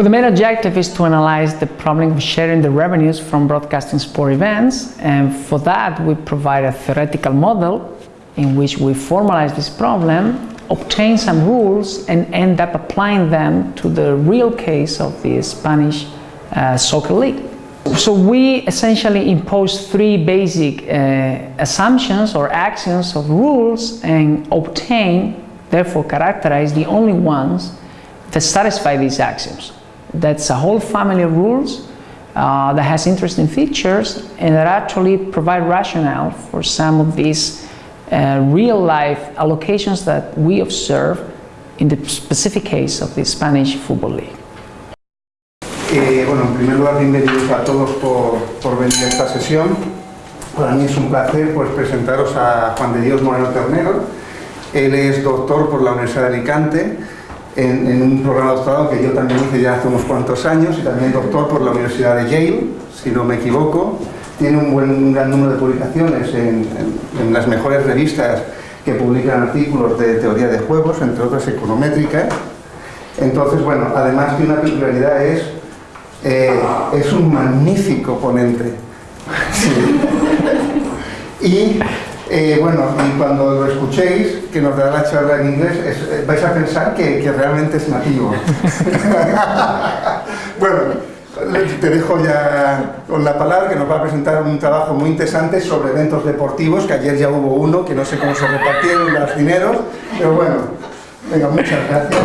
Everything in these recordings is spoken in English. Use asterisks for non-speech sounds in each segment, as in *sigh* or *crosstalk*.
Well, the main objective is to analyze the problem of sharing the revenues from broadcasting sport events and for that we provide a theoretical model in which we formalize this problem, obtain some rules and end up applying them to the real case of the Spanish uh, soccer league. So we essentially impose three basic uh, assumptions or axioms of rules and obtain, therefore characterize the only ones that satisfy these axioms. That's a whole family of rules uh, that has interesting features and that actually provide rationale for some of these uh, real-life allocations that we observe in the specific case of the Spanish Football League. Eh, bueno, en primer lugar, bienvenidos a todos por, por, venir a esta sesión. Para mí es un placer pues, presentaros a Juan de Dios Moreno Ternero. Él es doctor por la Universidad de Alicante, en, un programa de doctorado que yo también hice ya hace unos cuantos años y también doctor por la Universidad de Yale, si no me equivoco. Tiene un, buen, gran número de publicaciones en, las mejores revistas que publican artículos de teoría de juegos, entre otras econométricas. Entonces, bueno, además de una peculiaridad es, eh, es un magnífico ponente. *laughs* Y eh, bueno, y cuando lo escuchéis, que nos dará la charla en inglés, eh, vais a pensar que, realmente es nativo. *laughs* bueno, te dejo ya con la palabra que nos va a presentar un trabajo muy interesante sobre eventos deportivos, que ayer ya hubo uno, que no sé cómo se repartieron los dineros, pero bueno, venga, muchas gracias.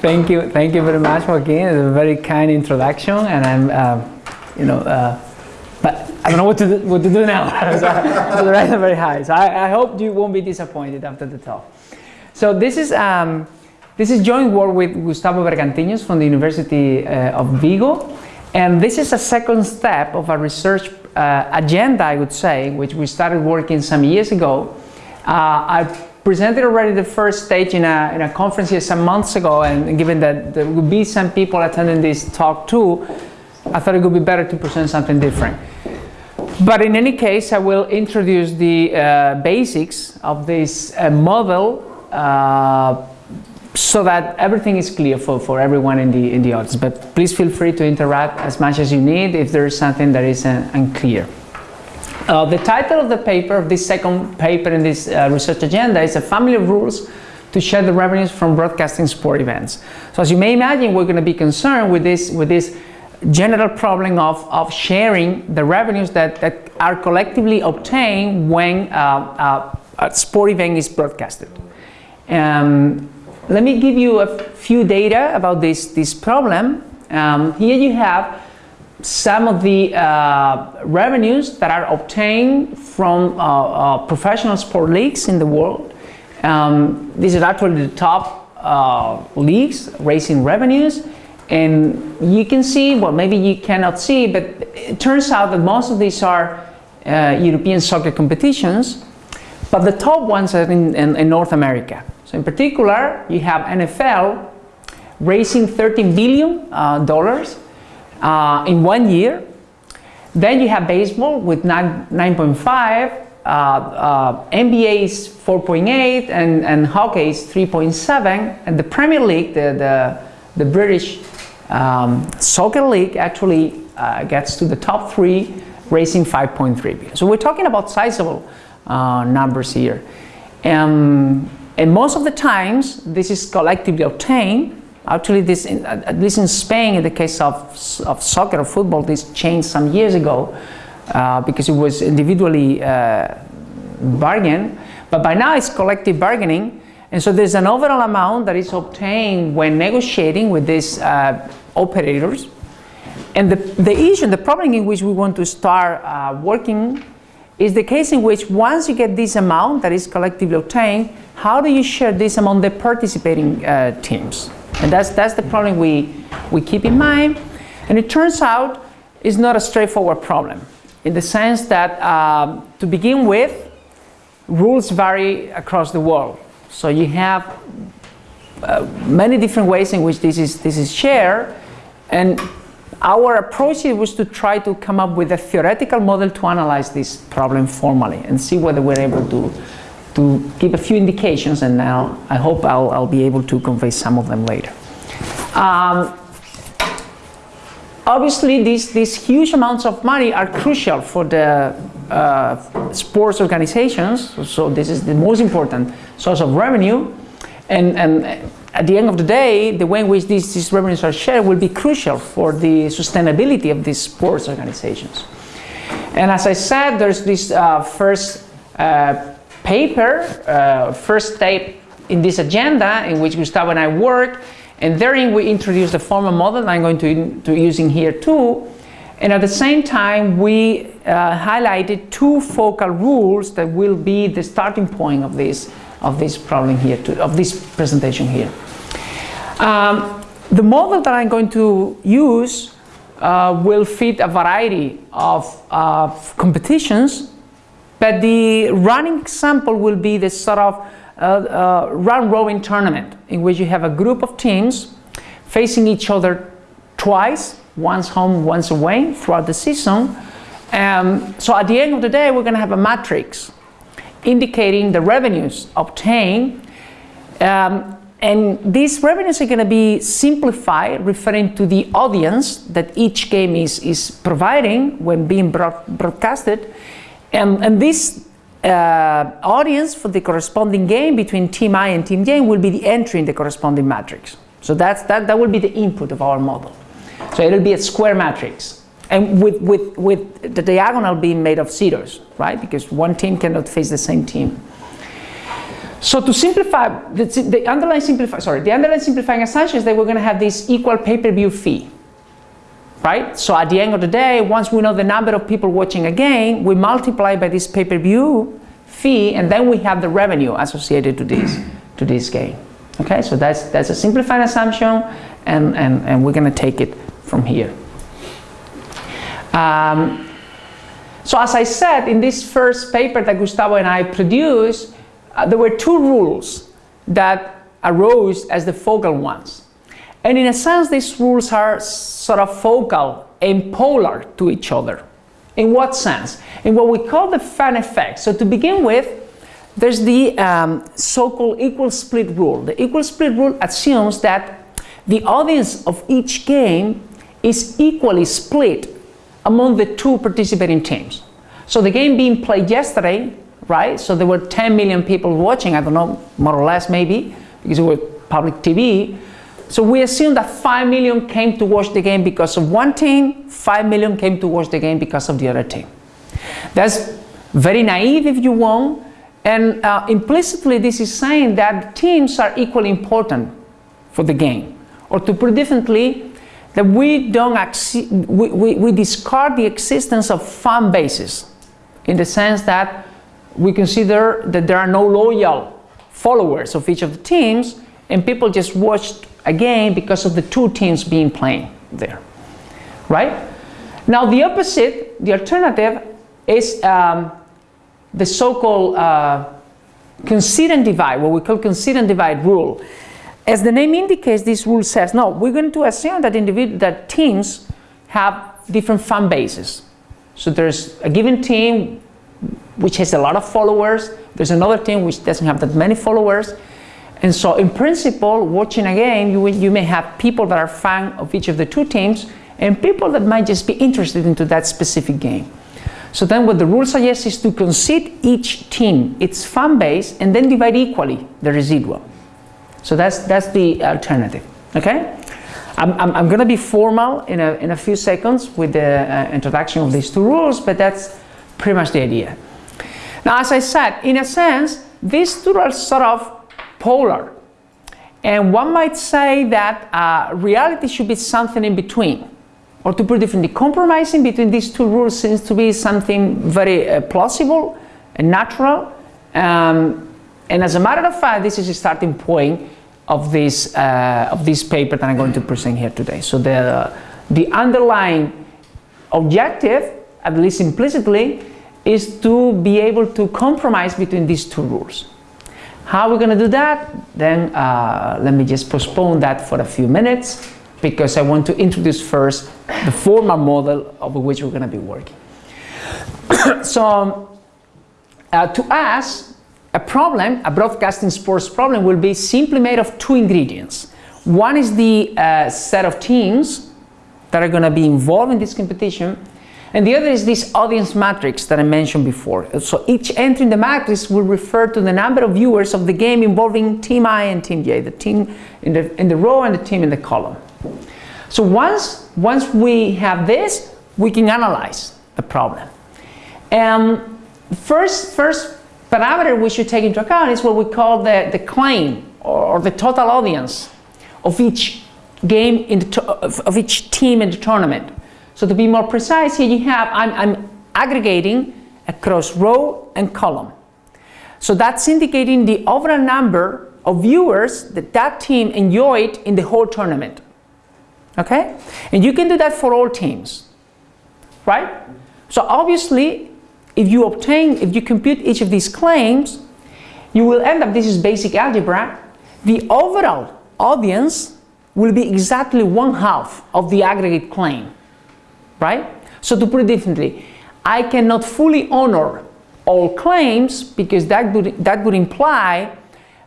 Thank you, thank you very much, Joaquin. It's a very kind introduction, and I'm, uh, you know, uh, I don't know what to do, what to do now. *laughs* *laughs* so, the rates are very high. So I, I, hope you won't be disappointed after the talk. So this is um, this is joint work with Gustavo Bergantiños from the University uh, of Vigo, and this is a second step of a research uh, agenda, I would say, which we started working some years ago. Uh, I presented already the first stage in a, in a conference here some months ago, and given that there would be some people attending this talk too, I thought it would be better to present something different. But in any case, I will introduce the uh, basics of this uh, model uh, so that everything is clear for, for everyone in the, in the audience. But please feel free to interact as much as you need if there is something that is uh, unclear. Uh, the title of the paper, of this second paper in this uh, research agenda, is a family of rules to share the revenues from broadcasting sport events. So as you may imagine, we're going to be concerned with this, with this general problem of, of sharing the revenues that, that are collectively obtained when uh, uh, a sport event is broadcasted. Um, let me give you a few data about this, this problem. Um, here you have some of the uh, revenues that are obtained from uh, uh, professional sport leagues in the world. Um, these are actually the top uh, leagues raising revenues and you can see, well maybe you cannot see, but it turns out that most of these are uh, European soccer competitions, but the top ones are in, in, in, North America. So in particular, you have NFL raising 13 billion uh, dollars uh, in one year. Then you have baseball with 9.5, uh, uh, NBA is 4.8, and, and hockey is 3.7, and the Premier League, the, the, the British um, Soccer League actually uh, gets to the top three, raising 5.3 billion. So we're talking about sizable uh, numbers here. Um, and most of the times, this is collectively obtained. Actually, this, in, at least in Spain, in the case of, of soccer or football, this changed some years ago uh, because it was individually uh, bargained. But by now, it's collective bargaining and so there's an overall amount that is obtained when negotiating with these uh, operators. And the, the issue, the problem in which we want to start uh, working is the case in which once you get this amount that is collectively obtained, how do you share this among the participating uh, teams? And that's, that's the problem we, we keep in mind. And it turns out it's not a straightforward problem in the sense that uh, to begin with, rules vary across the world. So you have uh, many different ways in which this is, this is shared. And our approach was to try to come up with a theoretical model to analyze this problem formally and see whether we're able to, to give a few indications and now I hope I'll, I'll be able to convey some of them later. Um, obviously these, these huge amounts of money are crucial for the uh, sports organizations. So this is the most important source of revenue. And, and at the end of the day, the way in which these, these revenues are shared will be crucial for the sustainability of these sports organizations. And as I said, there's this uh, first uh, paper, uh, first step in this agenda in which Gustavo and I work, and therein we introduced the formal model that I'm going to, to using here too. And at the same time, we uh, highlighted two focal rules that will be the starting point of this, of this problem here, to, of this presentation here. Um, the model that I'm going to use uh, will fit a variety of uh, competitions, but the running example will be the sort of uh, round robin tournament in which you have a group of teams facing each other twice, once home, once away throughout the season. Um, so at the end of the day, we're going to have a matrix indicating the revenues obtained um, and these revenues are going to be simplified, referring to the audience that each game is, is providing when being broad, broadcasted. And, and this uh, audience for the corresponding game between Team I and Team J will be the entry in the corresponding matrix. So that's, that, that will be the input of our model. So it'll be a square matrix. And with, with, with the diagonal being made of zeros, right? Because one team cannot face the same team. So to simplify, the, the underlying simplify, sorry, the underlying simplifying assumption is that we're going to have this equal pay-per-view fee, right? So at the end of the day, once we know the number of people watching a game, we multiply by this pay-per-view fee, and then we have the revenue associated to this to this game. Okay, so that's that's a simplified assumption, and and and we're going to take it from here. Um, so as I said in this first paper that Gustavo and I produced, uh, there were two rules that arose as the focal ones. And in a sense, these rules are sort of focal and polar to each other. In what sense? In what we call the fan effect. So to begin with, there's the um, so-called equal split rule. The equal split rule assumes that the audience of each game is equally split among the two participating teams. So the game being played yesterday right? So there were 10 million people watching, I don't know, more or less maybe, because it was public TV. So we assume that 5 million came to watch the game because of one team, 5 million came to watch the game because of the other team. That's very naive if you want, and uh, implicitly this is saying that teams are equally important for the game. Or to put it differently, that we don't we, we, we discard the existence of fan bases in the sense that we consider that there are no loyal followers of each of the teams and people just watched a game because of the two teams being playing there, right? Now the opposite, the alternative, is um, the so-called uh, concede and divide, what we call concede and divide rule. As the name indicates, this rule says, no, we're going to assume that, that teams have different fan bases. So there's a given team which has a lot of followers. There's another team which doesn't have that many followers. And so in principle, watching a game, you, you may have people that are fan of each of the two teams and people that might just be interested into that specific game. So then what the rule suggests is to concede each team its fan base and then divide equally the residual. So that's, that's the alternative, okay? I'm, I'm, I'm going to be formal in a, in a few seconds with the uh, introduction of these two rules, but that's pretty much the idea. Now, as I said, in a sense, these two are sort of polar. And one might say that uh, reality should be something in between. Or to put it differently, compromising between these two rules seems to be something very uh, plausible and natural. Um, and as a matter of fact, this is a starting point of this, uh, of this paper that I'm going to present here today. So the, the underlying objective at least implicitly, is to be able to compromise between these two rules. How are we going to do that? Then uh, let me just postpone that for a few minutes because I want to introduce first the formal model of which we're going to be working. *coughs* so uh, to us, a problem, a broadcasting sports problem will be simply made of two ingredients. One is the uh, set of teams that are going to be involved in this competition. And the other is this audience matrix that I mentioned before. So each entry in the matrix will refer to the number of viewers of the game involving team I and team J, the team in the, in the row and the team in the column. So once, once we have this, we can analyze the problem. And first, first parameter we should take into account is what we call the, the claim or, the total audience of each game in the of each team in the tournament. So to be more precise, here you have, I'm, I'm aggregating across row and column. So that's indicating the overall number of viewers that that team enjoyed in the whole tournament. Okay? And you can do that for all teams, right? So obviously, if you obtain, if you compute each of these claims, you will end up, this is basic algebra, the overall audience will be exactly one half of the aggregate claim, right? So to put it differently, I cannot fully honor all claims because that would, that would imply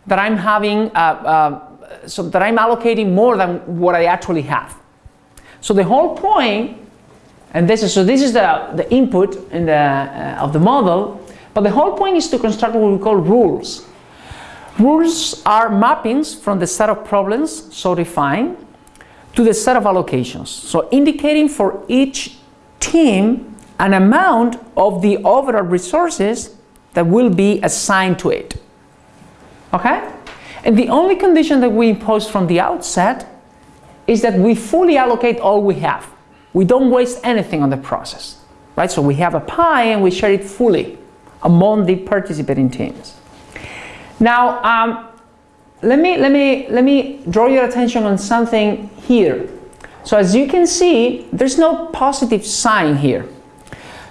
that I'm having, uh, uh, so that I'm allocating more than what I actually have. So the whole point, and this is, so this is the, the input in the, uh, of the model, but the whole point is to construct what we call rules. Rules are mappings from the set of problems so defined to the set of allocations. So indicating for each team an amount of the overall resources that will be assigned to it. Okay? And the only condition that we impose from the outset is that we fully allocate all we have. We don't waste anything on the process. Right? So we have a pie and we share it fully among the participating teams. Now, um, let, me, let, me, let me draw your attention on something here. So as you can see, there's no positive sign here.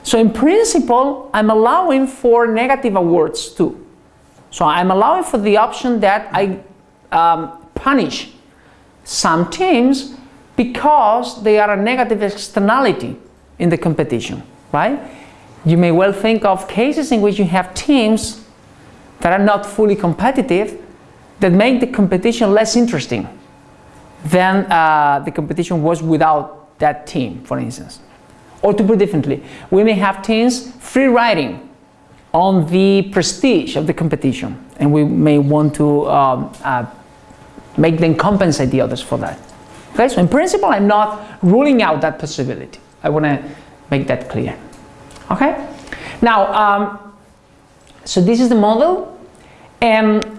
So in principle, I'm allowing for negative awards too. So I'm allowing for the option that I um, punish some teams because they are a negative externality in the competition, right? You may well think of cases in which you have teams that are not fully competitive that make the competition less interesting than uh, the competition was without that team, for instance. Or to put differently, we may have teams free riding on the prestige of the competition, and we may want to um, uh, make them compensate the others for that. Okay, so in principle, I'm not ruling out that possibility. I want to make that clear. Okay, now um, so this is the model. And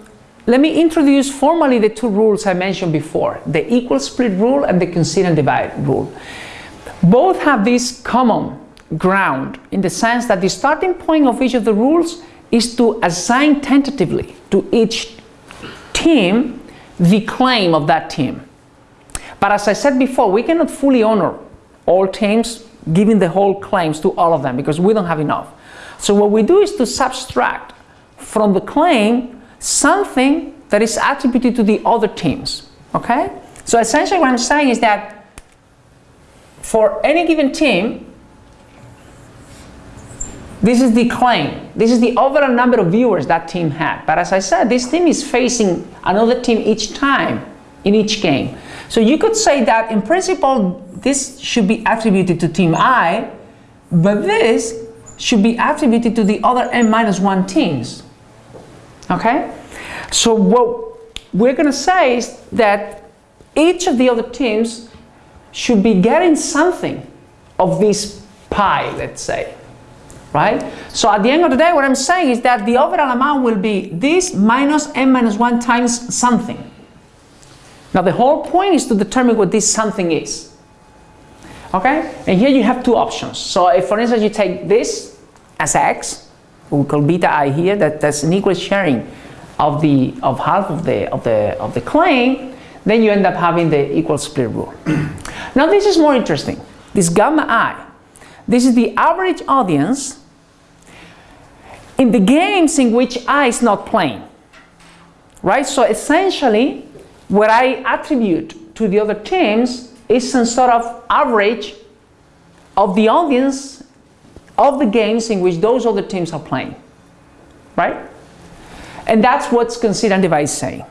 let me introduce formally the two rules I mentioned before, the equal split rule and the concede and divide rule. Both have this common ground in the sense that the starting point of each of the rules is to assign tentatively to each team the claim of that team. But as I said before, we cannot fully honor all teams giving the whole claims to all of them because we don't have enough. So what we do is to subtract from the claim something that is attributed to the other teams. Okay? So essentially what I'm saying is that for any given team, this is the claim. This is the overall number of viewers that team had. But as I said, this team is facing another team each time in each game. So you could say that in principle, this should be attributed to team I, but this should be attributed to the other n minus 1 teams. Okay? So what we're going to say is that each of the other teams should be getting something of this pie, let's say. Right? So at the end of the day, what I'm saying is that the overall amount will be this minus n minus 1 times something. Now the whole point is to determine what this something is. Okay? And here you have two options. So if for instance you take this as x, we call beta i here, that, that's an equal sharing of the of half of the of the of the claim, then you end up having the equal split rule. *clears throat* now this is more interesting. This gamma i, this is the average audience in the games in which i is not playing. Right? So essentially, what I attribute to the other teams is some sort of average of the audience of the games in which those other teams are playing. Right? And that's what's concede and divide saying.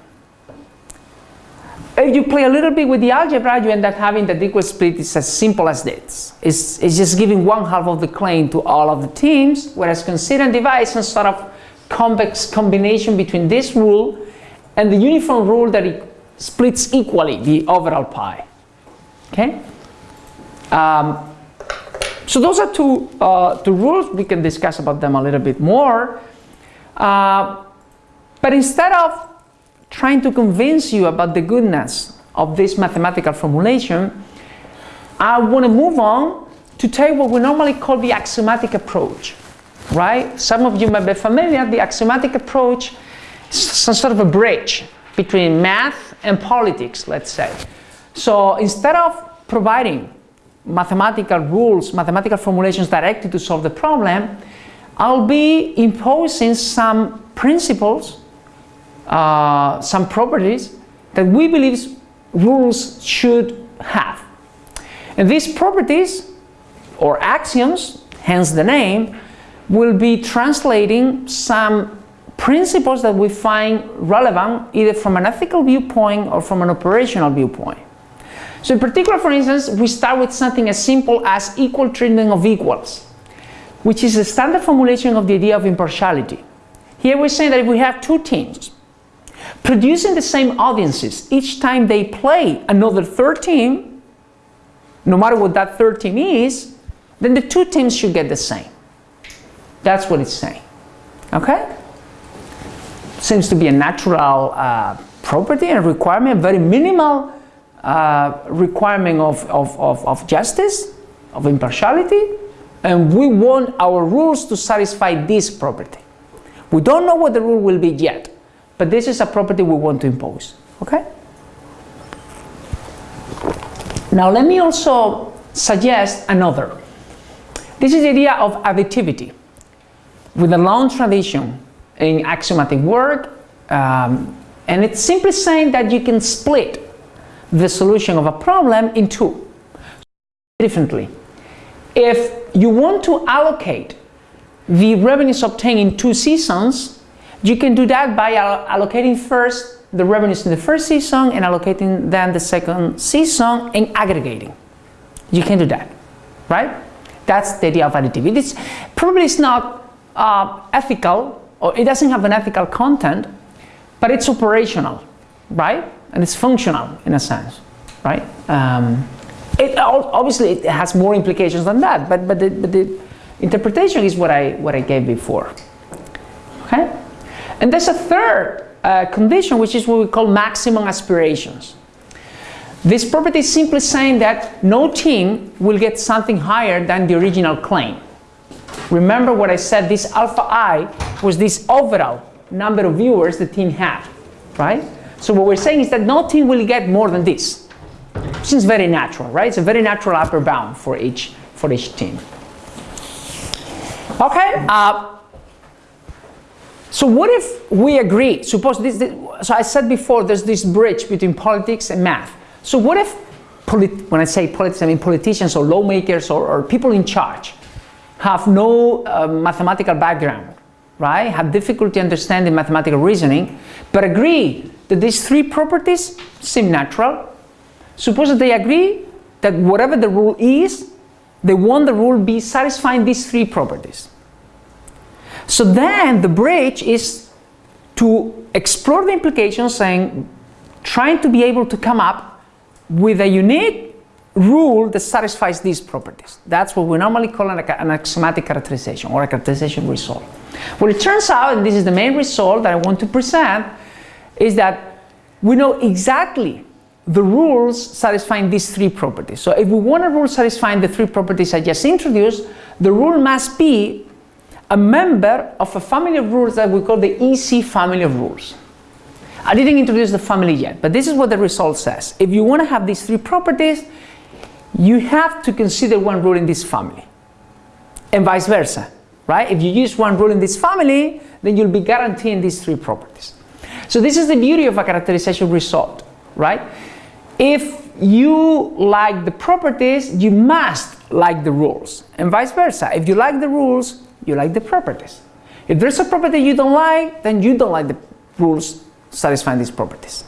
if you play a little bit with the algebra, you end up having that equal split is as simple as this. It's, it's just giving one half of the claim to all of the teams, whereas concede and is sort of convex combination between this rule and the uniform rule that it splits equally the overall pie. Okay? Um, so those are two, uh, two rules. We can discuss about them a little bit more. Uh, but instead of trying to convince you about the goodness of this mathematical formulation, I want to move on to take what we normally call the axiomatic approach, right? Some of you may be familiar, the axiomatic approach is some sort of a bridge between math and politics, let's say. So instead of providing mathematical rules, mathematical formulations directly to solve the problem, I'll be imposing some principles uh, some properties that we believe rules should have. And these properties, or axioms, hence the name, will be translating some principles that we find relevant either from an ethical viewpoint or from an operational viewpoint. So in particular, for instance, we start with something as simple as equal treatment of equals, which is a standard formulation of the idea of impartiality. Here we're saying that if we have two teams, producing the same audiences each time they play another third team, no matter what that third team is, then the two teams should get the same. That's what it's saying. Okay? Seems to be a natural uh, property and requirement, very minimal uh, requirement of, of, of, of justice, of impartiality, and we want our rules to satisfy this property. We don't know what the rule will be yet, but this is a property we want to impose. Okay? Now let me also suggest another. This is the idea of additivity. With a long tradition in axiomatic work, um, and it's simply saying that you can split the solution of a problem in two. Differently, if you want to allocate the revenues obtained in two seasons, you can do that by allocating first the revenues in the first season and allocating then the second season and aggregating. You can do that, right? That's the idea of additivity. It's probably it's not uh, ethical or it doesn't have an ethical content, but it's operational, right? And it's functional in a sense, right? Um, it obviously it has more implications than that, but but the, but the interpretation is what I what I gave before. Okay. And there's a third uh, condition, which is what we call maximum aspirations. This property is simply saying that no team will get something higher than the original claim. Remember what I said, this alpha i was this overall number of viewers the team had, right? So what we're saying is that no team will get more than this. Seems very natural, right? It's a very natural upper bound for each, for each team. Okay, uh, so what if we agree, suppose this, this, so I said before there's this bridge between politics and math. So what if, when I say politics, I mean politicians or lawmakers or, or people in charge have no uh, mathematical background, right? Have difficulty understanding mathematical reasoning, but agree that these three properties seem natural. Suppose that they agree that whatever the rule is, they want the rule be satisfying these three properties. So then the bridge is to explore the implications saying, trying to be able to come up with a unique rule that satisfies these properties. That's what we normally call an, an axiomatic characterization or a characterization result. Well, it turns out, and this is the main result that I want to present, is that we know exactly the rules satisfying these three properties. So if we want a rule satisfying the three properties I just introduced, the rule must be a member of a family of rules that we call the EC family of rules. I didn't introduce the family yet, but this is what the result says. If you want to have these three properties, you have to consider one rule in this family and vice versa, right? If you use one rule in this family, then you'll be guaranteeing these three properties. So this is the beauty of a characterization result, right? If you like the properties, you must like the rules and vice versa. If you like the rules, you like the properties. If there's a property you don't like, then you don't like the rules satisfying these properties.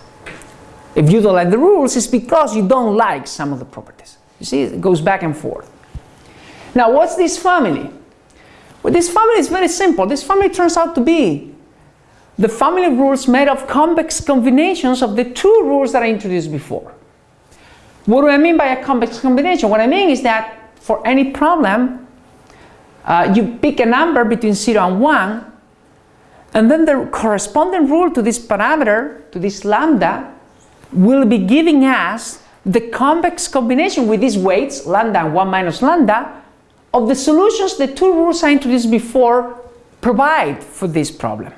If you don't like the rules, it's because you don't like some of the properties. You see, it goes back and forth. Now, what's this family? Well, this family is very simple. This family turns out to be the family rules made of convex combinations of the two rules that I introduced before. What do I mean by a convex combination? What I mean is that for any problem, uh, you pick a number between 0 and 1, and then the corresponding rule to this parameter, to this lambda, will be giving us the convex combination with these weights, lambda and 1 minus lambda, of the solutions the two rules I introduced before provide for this problem.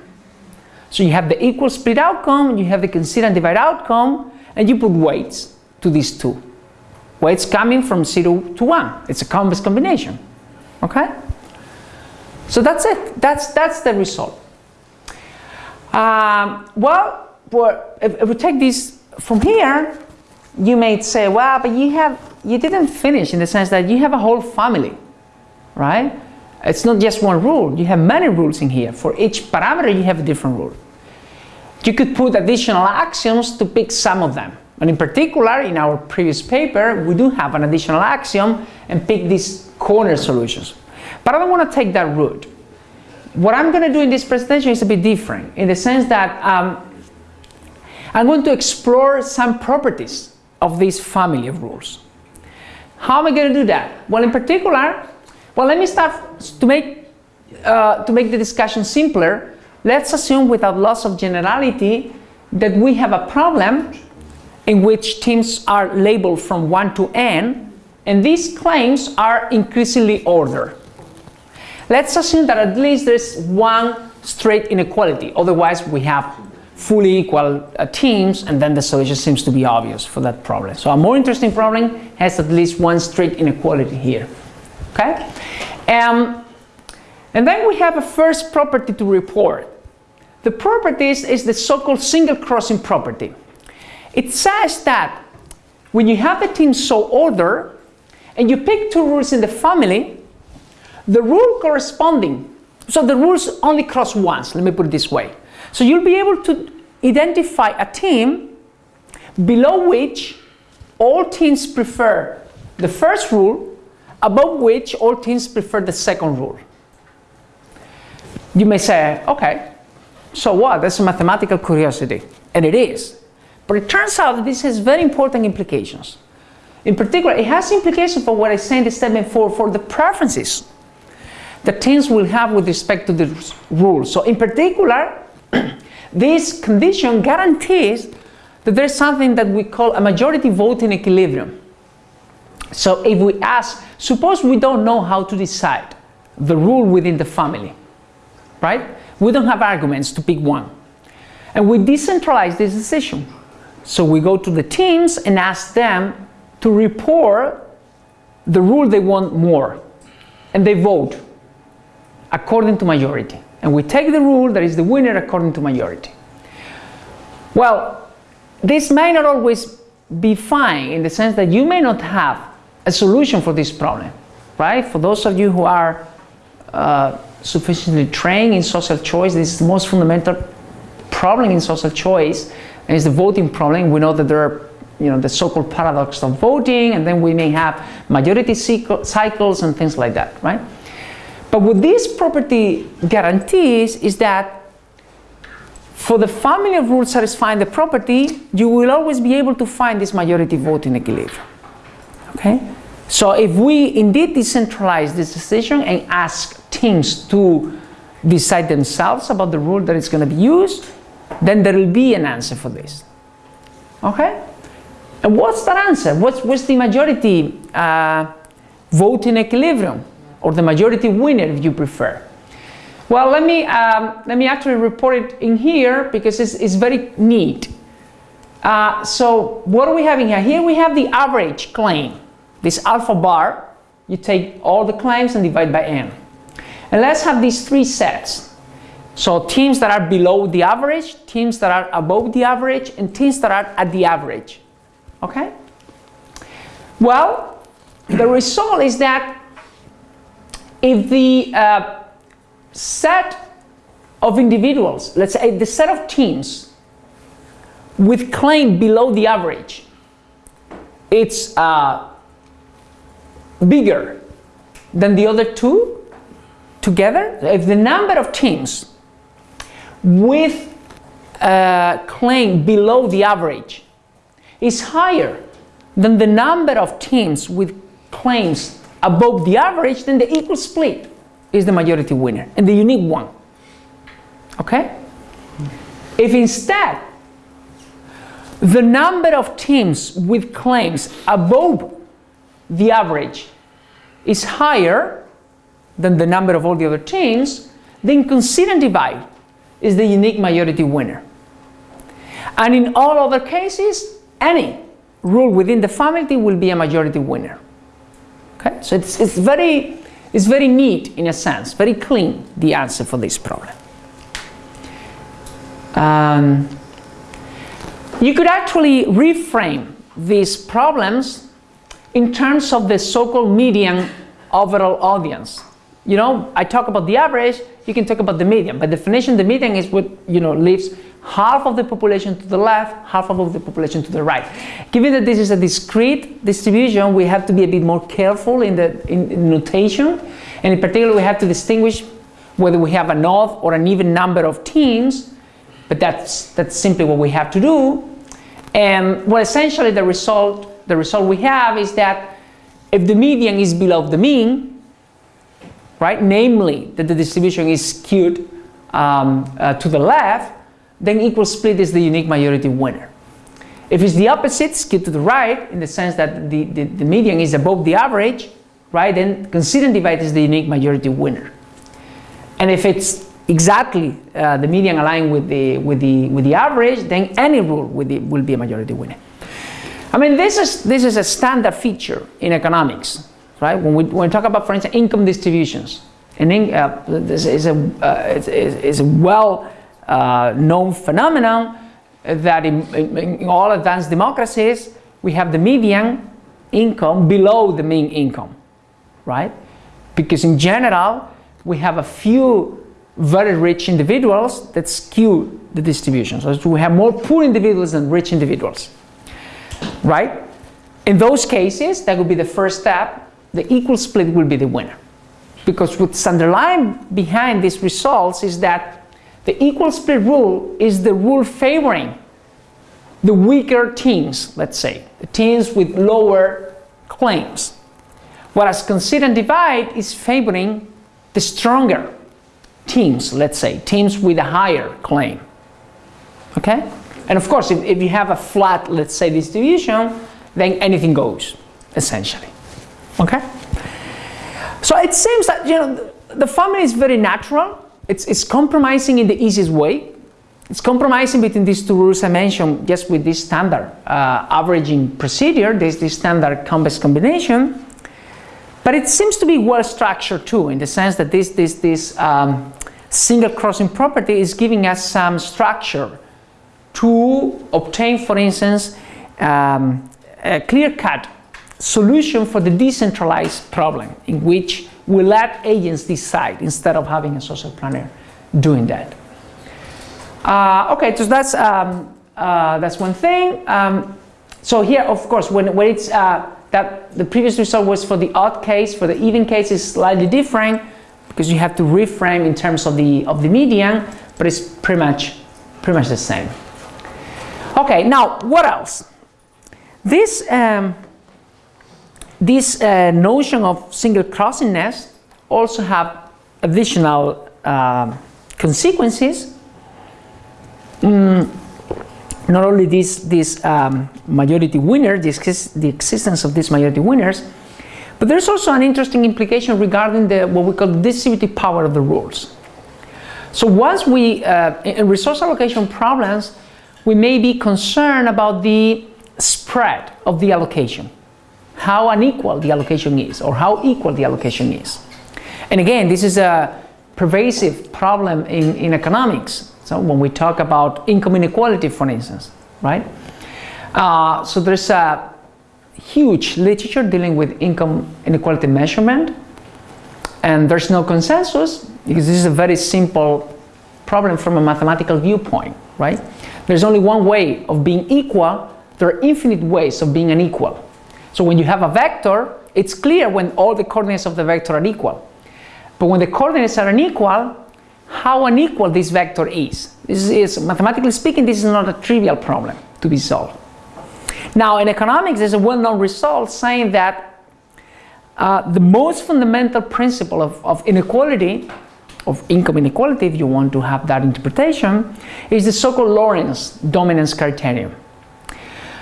So you have the equal split outcome, you have the concede and divide outcome, and you put weights to these two. Weights coming from 0 to 1. It's a convex combination. Okay? So that's it. That's, that's the result. Um, well, if, if we take this from here, you may say, well, but you have you didn't finish in the sense that you have a whole family, right? It's not just one rule. You have many rules in here. For each parameter, you have a different rule. You could put additional axioms to pick some of them. And in particular, in our previous paper, we do have an additional axiom and pick these corner solutions. But I don't want to take that route. What I'm going to do in this presentation is a bit different in the sense that um, I'm going to explore some properties of this family of rules. How am I going to do that? Well, in particular, well, let me start to make, uh, to make the discussion simpler. Let's assume without loss of generality that we have a problem in which teams are labeled from 1 to n, and these claims are increasingly ordered. Let's assume that at least there's one straight inequality, otherwise we have fully equal uh, teams and then the solution seems to be obvious for that problem. So a more interesting problem has at least one straight inequality here. Okay? Um, and then we have a first property to report. The property is, the so-called single crossing property. It says that when you have the team so ordered and you pick two rules in the family, the rule corresponding, so the rules only cross once, let me put it this way. So you'll be able to identify a team below which all teams prefer the first rule, above which all teams prefer the second rule. You may say, okay, so what? That's a mathematical curiosity. And it is. But it turns out that this has very important implications. In particular, it has implications for what I say in the statement for, for the preferences that teams will have with respect to the rules. So in particular, *clears throat* this condition guarantees that there's something that we call a majority voting equilibrium. So if we ask, suppose we don't know how to decide the rule within the family, right? We don't have arguments to pick one. And we decentralize this decision. So we go to the teams and ask them to report the rule they want more. And they vote according to majority. And we take the rule that is the winner according to majority. Well, this may not always be fine in the sense that you may not have a solution for this problem, right? For those of you who are uh, sufficiently trained in social choice, this is the most fundamental problem in social choice and it's the voting problem. We know that there are you know, the so-called paradox of voting, and then we may have majority cycles and things like that, right? But what this property guarantees is that for the family of rules satisfying the property, you will always be able to find this majority voting equilibrium, okay? So if we indeed decentralize this decision and ask teams to decide themselves about the rule that is going to be used, then there will be an answer for this. Okay? And what's that answer? What's, what's the majority uh, voting equilibrium? Or the majority winner if you prefer? Well, let me, um, let me actually report it in here because it's, it's very neat. Uh, so what are we having here? Here we have the average claim, this alpha bar. You take all the claims and divide by n. And let's have these three sets. So teams that are below the average, teams that are above the average, and teams that are at the average. Okay? Well, the result is that if the uh, set of individuals, let's say the set of teams with claim below the average, it's uh, bigger than the other two together, if the number of teams with uh, claim below the average is higher than the number of teams with claims above the average, then the equal split is the majority winner and the unique one. Okay? If instead the number of teams with claims above the average is higher than the number of all the other teams, then concede and divide is the unique majority winner. And in all other cases, any rule within the family will be a majority winner. Okay, so it's, it's, very, it's very neat in a sense, very clean, the answer for this problem. Um, you could actually reframe these problems in terms of the so-called median overall audience. You know, I talk about the average, you can talk about the median. By definition, the median is what, you know, leaves half of the population to the left, half of the population to the right. Given that this is a discrete distribution, we have to be a bit more careful in the in, in notation. And in particular, we have to distinguish whether we have an odd or an even number of teams, but that's, that's simply what we have to do. And well, essentially the result, the result we have is that if the median is below the mean, right, namely that the distribution is skewed um, uh, to the left, then equal split is the unique majority winner. If it's the opposite, skewed to the right, in the sense that the, the, the median is above the average, right, then concede and divide is the unique majority winner. And if it's exactly uh, the median aligned with the, with, the, with the average, then any rule will be a majority winner. I mean, this is, this is a standard feature in economics, right? When we, when we talk about, for instance, income distributions, and in, uh, this is a, uh, it's, it's a well uh, known phenomenon that in, in all advanced democracies, we have the median income below the mean income, right? Because in general, we have a few very rich individuals that skew the distribution. So we have more poor individuals than rich individuals, right? In those cases, that would be the first step. The equal split will be the winner. Because what's underlying behind these results is that the equal split rule is the rule favoring the weaker teams, let's say, the teams with lower claims. Whereas concede and divide is favoring the stronger teams, let's say, teams with a higher claim. Okay? And of course, if, if you have a flat, let's say, distribution, then anything goes, essentially. Okay? So it seems that, you know, the, family is very natural. It's, it's compromising in the easiest way. It's compromising between these two rules I mentioned just with this standard uh, averaging procedure, this, this standard convex combination. But it seems to be well structured too, in the sense that this, this, this um, single crossing property is giving us some structure to obtain, for instance, um, a clear-cut solution for the decentralized problem in which we let agents decide instead of having a social planner doing that. Uh, okay, so that's, um, uh, that's one thing. Um, so here, of course, when, when it's uh, that the previous result was for the odd case, for the even case is slightly different because you have to reframe in terms of the of the median, but it's pretty much pretty much the same. Okay, now what else? This um, this uh, notion of single crossingness also have additional uh, consequences. Mm, not only this, this um, majority winner, the, the existence of these majority winners, but there's also an interesting implication regarding the, what we call the distributive power of the rules. So once we, uh, in resource allocation problems, we may be concerned about the spread of the allocation, how unequal the allocation is, or how equal the allocation is. And again, this is a pervasive problem in, in economics. So when we talk about income inequality, for instance, right? Uh, so there's a huge literature dealing with income inequality measurement, and there's no consensus because this is a very simple problem from a mathematical viewpoint, right? There's only one way of being equal. There are infinite ways of being unequal. So when you have a vector, it's clear when all the coordinates of the vector are equal. But when the coordinates are unequal, how unequal this vector is. This is, mathematically speaking, this is not a trivial problem to be solved. Now, in economics, there's a well-known result saying that uh, the most fundamental principle of, of inequality, of income inequality, if you want to have that interpretation, is the so-called Lorenz dominance criterion.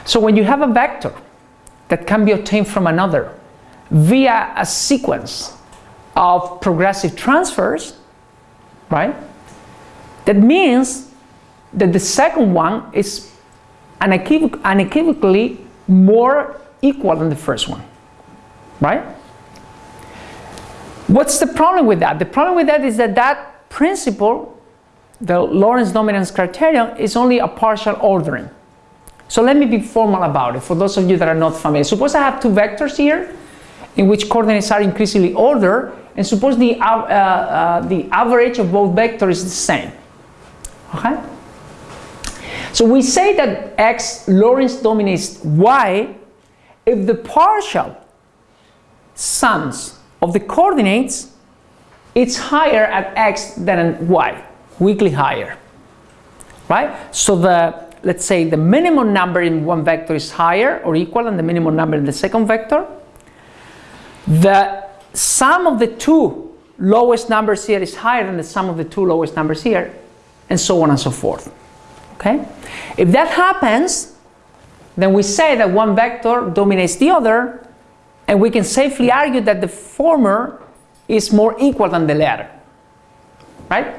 So when you have a vector that can be obtained from another via a sequence of progressive transfers, right? That means that the second one is unequivoc unequivocally more equal than the first one, right? What's the problem with that? The problem with that is that that principle, the Lorenz dominance criterion, is only a partial ordering. So let me be formal about it for those of you that are not familiar. Suppose I have two vectors here in which coordinates are increasingly ordered and suppose the, uh, uh, the average of both vectors is the same. Okay? So we say that x Lorenz dominates y if the partial sums of the coordinates it's higher at x than at y, weakly higher. Right? So the let's say the minimum number in one vector is higher or equal than the minimum number in the second vector. The sum of the two lowest numbers here is higher than the sum of the two lowest numbers here, and so on and so forth. Okay? If that happens, then we say that one vector dominates the other, and we can safely argue that the former is more equal than the latter. Right?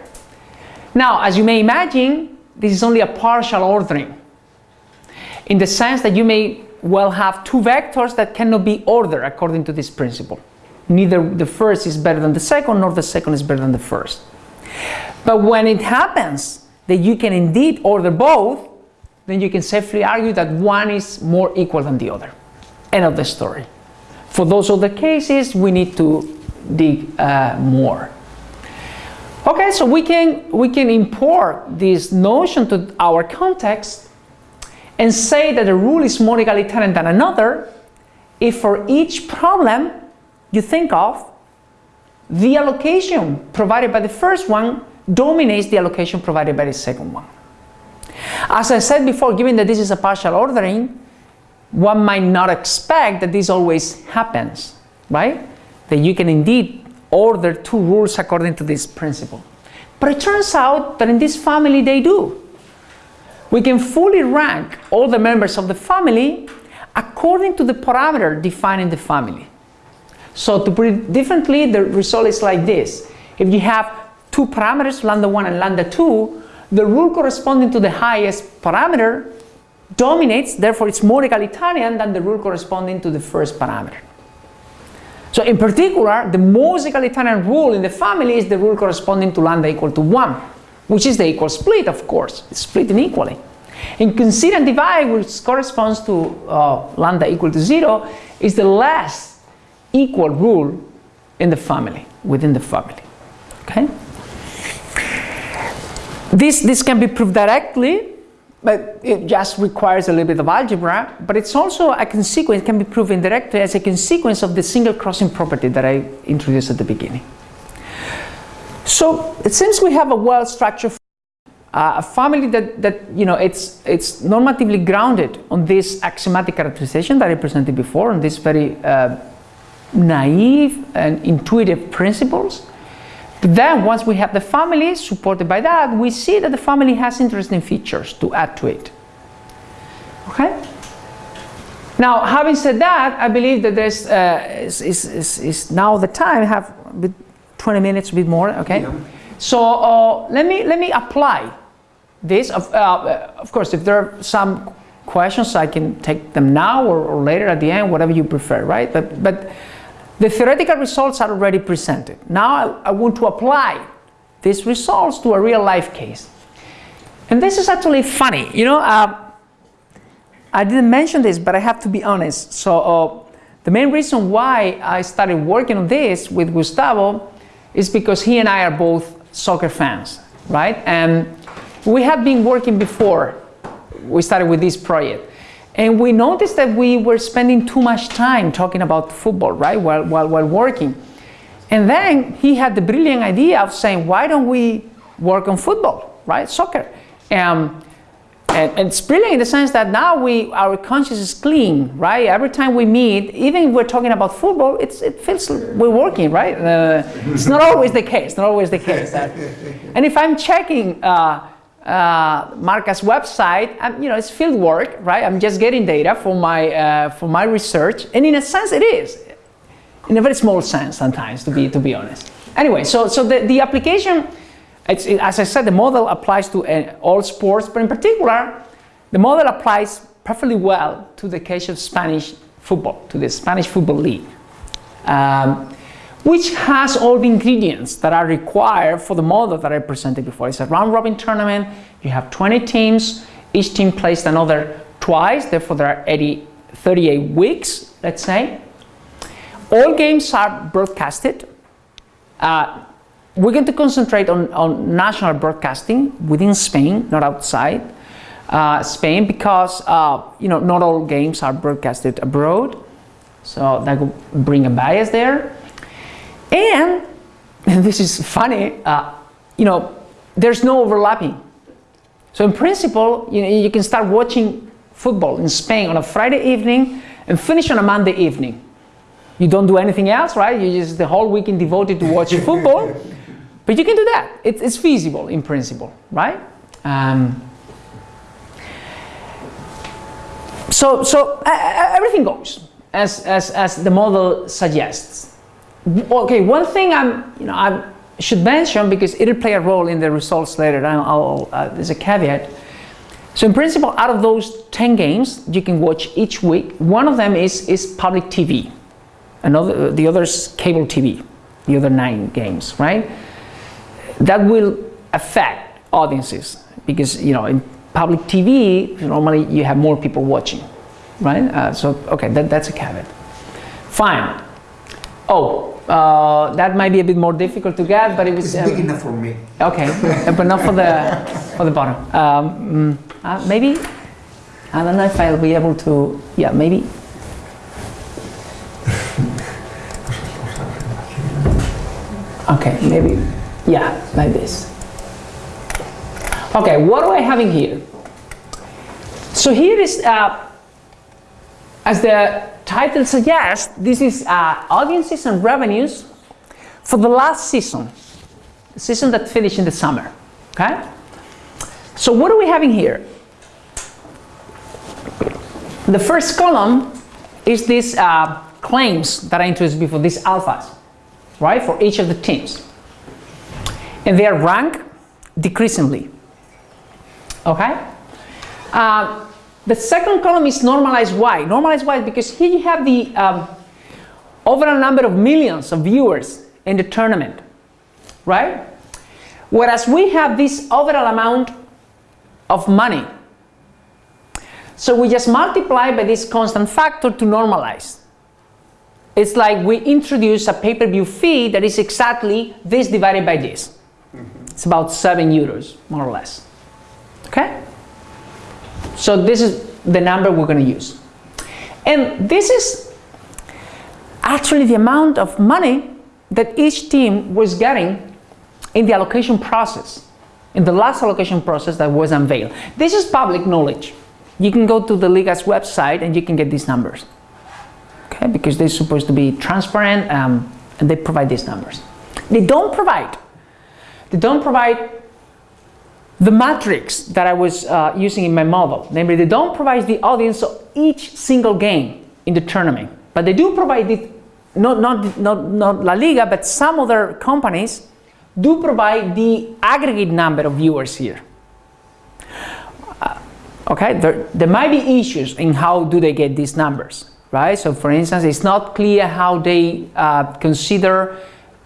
Now, as you may imagine, this is only a partial ordering, in the sense that you may well have two vectors that cannot be ordered according to this principle neither the first is better than the second nor the second is better than the first. But when it happens that you can indeed order both, then you can safely argue that one is more equal than the other. End of the story. For those other cases, we need to dig uh, more. Okay, so we can, we can import this notion to our context and say that a rule is more egalitarian than another if for each problem you think of, the allocation provided by the first one dominates the allocation provided by the second one. As I said before, given that this is a partial ordering, one might not expect that this always happens, right? That you can indeed order two rules according to this principle. But it turns out that in this family they do. We can fully rank all the members of the family according to the parameter defined in the family. So to put it differently, the result is like this. If you have two parameters, lambda 1 and lambda 2, the rule corresponding to the highest parameter dominates, therefore it's more egalitarian than the rule corresponding to the first parameter. So in particular, the most egalitarian rule in the family is the rule corresponding to lambda equal to 1, which is the equal split, of course. It's split inequally. In concede and divide, which corresponds to uh, lambda equal to 0, is the last equal rule in the family, within the family. Okay? This, this can be proved directly, but it just requires a little bit of algebra, but it's also a consequence, can be proven directly as a consequence of the single crossing property that I introduced at the beginning. So seems we have a well-structured uh, a family that, that you know it's it's normatively grounded on this axiomatic characterization that I presented before on these very uh, naive and intuitive principles. Then once we have the family supported by that, we see that the family has interesting features to add to it. Okay? Now, having said that, I believe that there's uh, is, is, is, now the time. I have 20 minutes, a bit more. Okay. Yeah. So uh, let me let me apply this. Of, uh, of course, if there are some questions, I can take them now or, or later at the end, whatever you prefer, right? But but the theoretical results are already presented. Now I, I want to apply these results to a real life case. And this is actually funny. You know, uh, I didn't mention this, but I have to be honest. So uh, the main reason why I started working on this with Gustavo is because he and I are both soccer fans, right? And we have been working before we started with this project. And we noticed that we were spending too much time talking about football, right, while, while, while working. And then he had the brilliant idea of saying, why don't we work on football, right, soccer? Um, and, and, it's brilliant in the sense that now we, our conscience is clean, right? Every time we meet, even if we're talking about football, it's, it feels we're working, right? Uh, it's not always the case, not always the case. *laughs* and if I'm checking uh, uh, Marca's website, I'm, you know, it's field work, right? I'm just getting data for my, uh, for my research, and in a sense it is, in a very small sense sometimes, to be, to be honest. Anyway, so, so the, the application, it, as I said, the model applies to uh, all sports, but in particular, the model applies perfectly well to the case of Spanish football, to the Spanish Football League, um, which has all the ingredients that are required for the model that I presented before. It's a round-robin tournament, you have 20 teams, each team plays another twice, therefore there are 80, 38 weeks, let's say. All games are broadcasted. Uh, we're going to concentrate on, on national broadcasting within Spain, not outside uh, Spain, because uh, you know not all games are broadcasted abroad, so that will bring a bias there. And, and this is funny, uh, you know, there's no overlapping. So in principle, you, know, you can start watching football in Spain on a Friday evening and finish on a Monday evening. You don't do anything else, right? You just the whole weekend devoted to watching *laughs* football. But you can do that. It, it's feasible in principle, right? Um, so so uh, everything goes as, as, as the model suggests. Okay, one thing I'm, you know, I should mention because it'll play a role in the results later. I'll, uh, there's a caveat. So in principle, out of those 10 games you can watch each week, one of them is, is public TV. Another, the other is cable TV, the other nine games, right? that will affect audiences because you know in public TV normally you have more people watching right uh, so okay that, that's a caveat fine oh uh, that might be a bit more difficult to get but it was it's big uh, enough for me okay but not for the for the bottom um, mm, uh, maybe I don't know if I'll be able to yeah maybe okay maybe yeah, like this. Okay, what do I have in here? So here is, uh, as the title suggests, this is uh, audiences and revenues for the last season, the season that finished in the summer, okay? So what are we having here? The first column is these uh, claims that I introduced before, these alphas, right, for each of the teams and they are ranked decreasingly. Okay? Uh, the second column is normalized Y. Normalized Y because here you have the um, overall number of millions of viewers in the tournament, right? Whereas we have this overall amount of money. So we just multiply by this constant factor to normalize. It's like we introduce a pay-per-view fee that is exactly this divided by this. It's about 7 euros, more or less. Okay? So this is the number we're going to use. And this is actually the amount of money that each team was getting in the allocation process, in the last allocation process that was unveiled. This is public knowledge. You can go to the Liga's website and you can get these numbers. Okay, because they're supposed to be transparent um, and they provide these numbers. They don't provide they don't provide the matrix that I was uh, using in my model. Namely, they don't provide the audience of each single game in the tournament, but they do provide it, not, not, not, not La Liga, but some other companies do provide the aggregate number of viewers here. Uh, okay, there, there might be issues in how do they get these numbers, right? So for instance, it's not clear how they uh, consider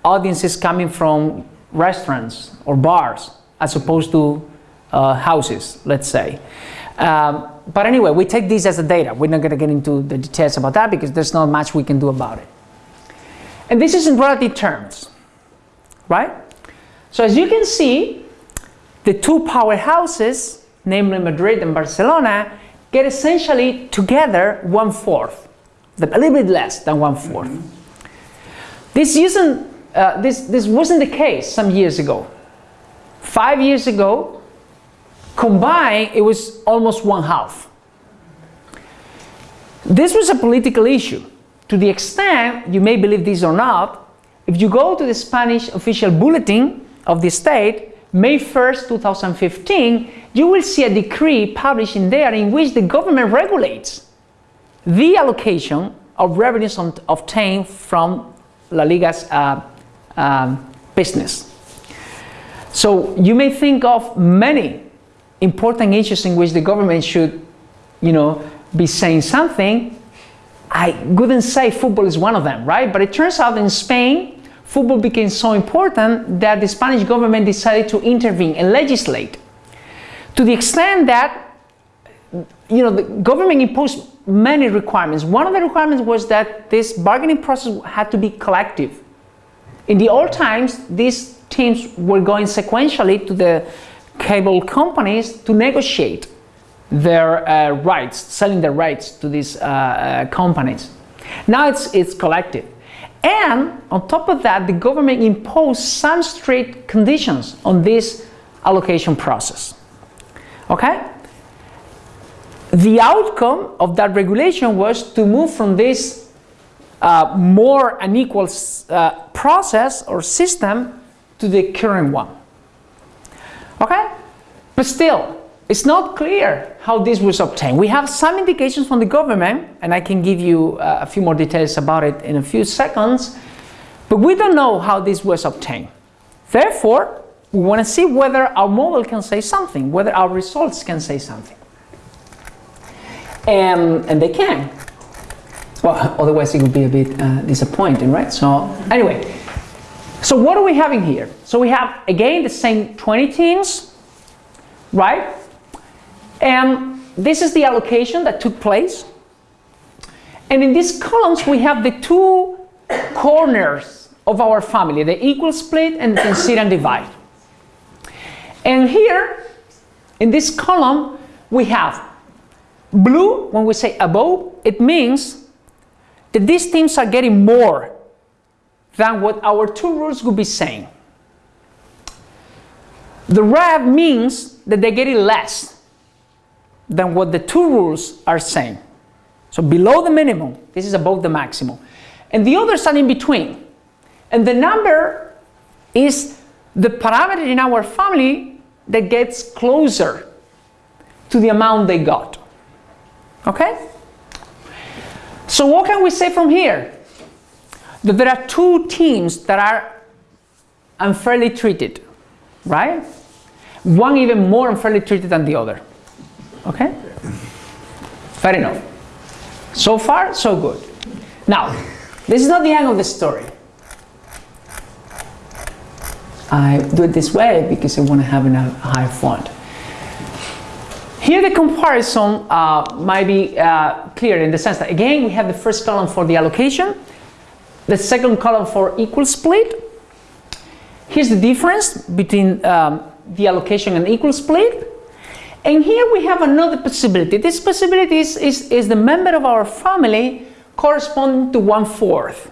audiences coming from restaurants or bars as opposed to uh, houses, let's say. Um, but anyway, we take this as a data. We're not going to get into the details about that because there's not much we can do about it. And this is in relative terms, right? So as you can see, the two powerhouses, namely Madrid and Barcelona, get essentially together one fourth, a little bit less than one fourth. This, isn't, uh, this, this wasn't the case some years ago. Five years ago, combined, it was almost one half. This was a political issue to the extent, you may believe this or not, if you go to the Spanish official bulletin of the state, May 1st, 2015, you will see a decree published in there in which the government regulates the allocation of revenues obtained from La Liga's uh, um, business. So you may think of many important issues in which the government should, you know, be saying something. I wouldn't say football is one of them, right? But it turns out in Spain, football became so important that the Spanish government decided to intervene and legislate to the extent that you know the government imposed many requirements. One of the requirements was that this bargaining process had to be collective. In the old times, these teams were going sequentially to the cable companies to negotiate their uh, rights, selling their rights to these uh, uh, companies. Now it's, it's collective. And on top of that, the government imposed some strict conditions on this allocation process. Okay? The outcome of that regulation was to move from this uh, more unequal uh, process or system to the current one. Okay? But still, it's not clear how this was obtained. We have some indications from the government, and I can give you uh, a few more details about it in a few seconds, but we don't know how this was obtained. Therefore, we want to see whether our model can say something, whether our results can say something. And, and they can. Well, *laughs* otherwise it would be a bit uh, disappointing, right? So anyway, so what are we having here? So we have, again, the same 20 teams, right? And this is the allocation that took place. And in these columns, we have the two corners of our family, the equal split and the concede and divide. And here, in this column, we have blue, when we say above, it means that these teams are getting more than what our two rules would be saying. The red means that they're getting less than what the two rules are saying. So below the minimum, this is above the maximum. And the others are in between. And the number is the parameter in our family that gets closer to the amount they got. Okay? So what can we say from here? That there are two teams that are unfairly treated, right? One even more unfairly treated than the other. Okay? Fair enough. So far, so good. Now, this is not the end of the story. I do it this way because I want to have a high font. Here the comparison uh, might be uh, clear in the sense that again we have the first column for the allocation, the second column for equal split. Here's the difference between um, the allocation and equal split. And here we have another possibility. This possibility is, is, is the member of our family corresponding to one-fourth.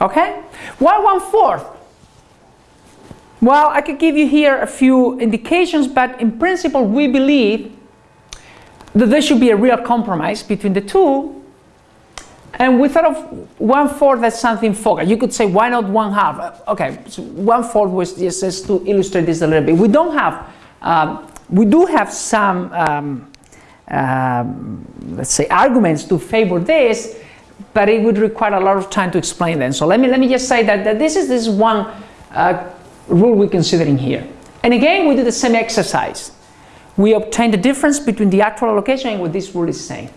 Okay? Why one-fourth? Well, I could give you here a few indications, but in principle we believe that there should be a real compromise between the two. And we thought of one-fourth as something focal. You could say, why not one-half? Okay, so one-fourth was just to illustrate this a little bit. We don't have um, we do have some, um, um, let's say, arguments to favor this, but it would require a lot of time to explain them. So let me, let me just say that, that this is this one uh, rule we're considering here. And again, we do the same exercise. We obtain the difference between the actual allocation and what this rule is saying.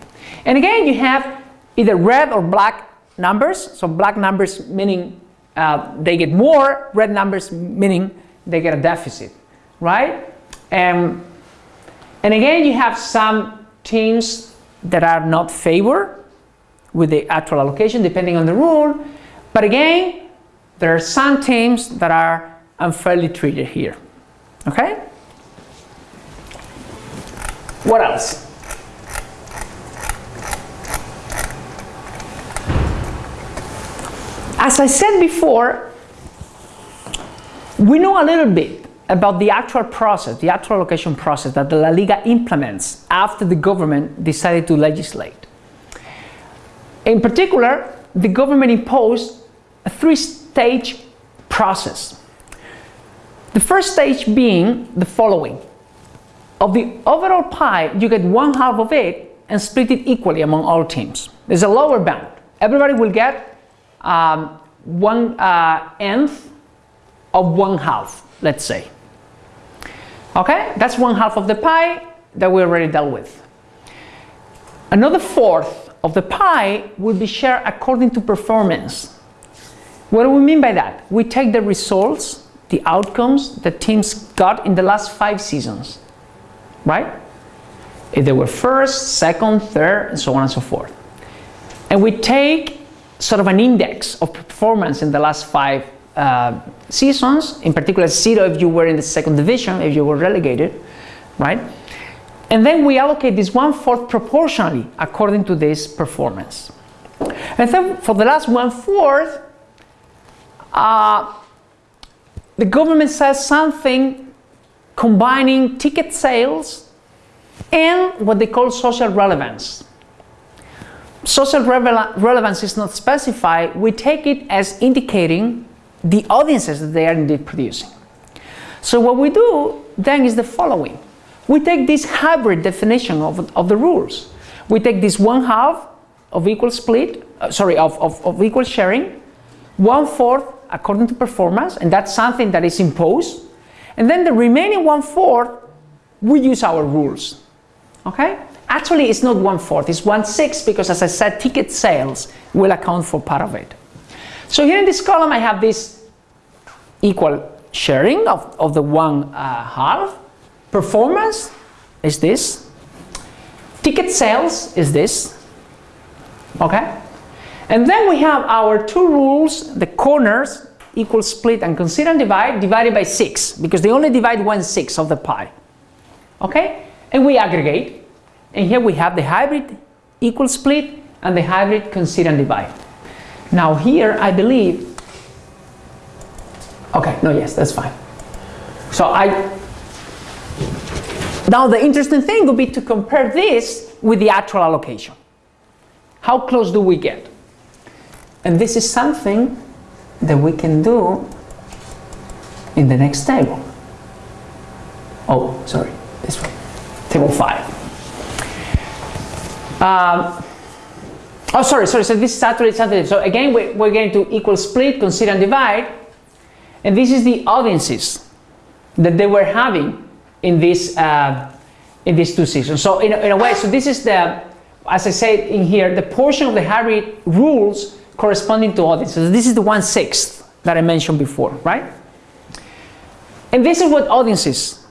And again, you have either red or black numbers. So black numbers meaning uh, they get more, red numbers meaning they get a deficit, right? Um, and again, you have some teams that are not favored with the actual allocation depending on the rule. But again, there are some teams that are unfairly treated here. Okay? What else? As I said before, we know a little bit about the actual process, the actual allocation process that the La Liga implements after the government decided to legislate. In particular, the government imposed a three-stage process. The first stage being the following. Of the overall pie, you get one half of it and split it equally among all teams. There's a lower bound. Everybody will get um, one uh, nth of one half, let's say. Okay, that's one half of the pie that we already dealt with. Another fourth of the pie will be shared according to performance. What do we mean by that? We take the results, the outcomes that teams got in the last five seasons, right? If they were first, second, third, and so on and so forth. And we take sort of an index of performance in the last five uh, seasons, in particular zero if you were in the second division, if you were relegated, right? And then we allocate this one-fourth proportionally according to this performance. And then for the last one-fourth, uh, the government says something combining ticket sales and what they call social relevance. Social relevance is not specified, we take it as indicating the audiences that they are indeed producing. So what we do then is the following. We take this hybrid definition of, of the rules. We take this one half of equal split, uh, sorry, of, of, of equal sharing, one fourth according to performance, and that's something that is imposed. And then the remaining one fourth, we use our rules. Okay? Actually, it's not one fourth, it's one sixth because as I said, ticket sales will account for part of it. So here in this column, I have this equal sharing of, of the one uh, half. Performance is this. Ticket sales is this. Okay? And then we have our two rules, the corners, equal split and concede and divide, divided by 6, because they only divide one sixth of the pie. Okay? And we aggregate. And here we have the hybrid equal split and the hybrid concede and divide. Now here, I believe, okay, no, yes, that's fine. So I, now the interesting thing would be to compare this with the actual allocation. How close do we get? And this is something that we can do in the next table. Oh, sorry, this one, table five. Um, oh, sorry, sorry, so this is saturated, saturated. So again, we're, we're going to equal split, concede and divide. And this is the audiences that they were having in this uh, in these two seasons. So in a, in a way, so this is the, as I said in here, the portion of the hybrid rules corresponding to audiences. This is the one sixth that I mentioned before, right? And this is what audiences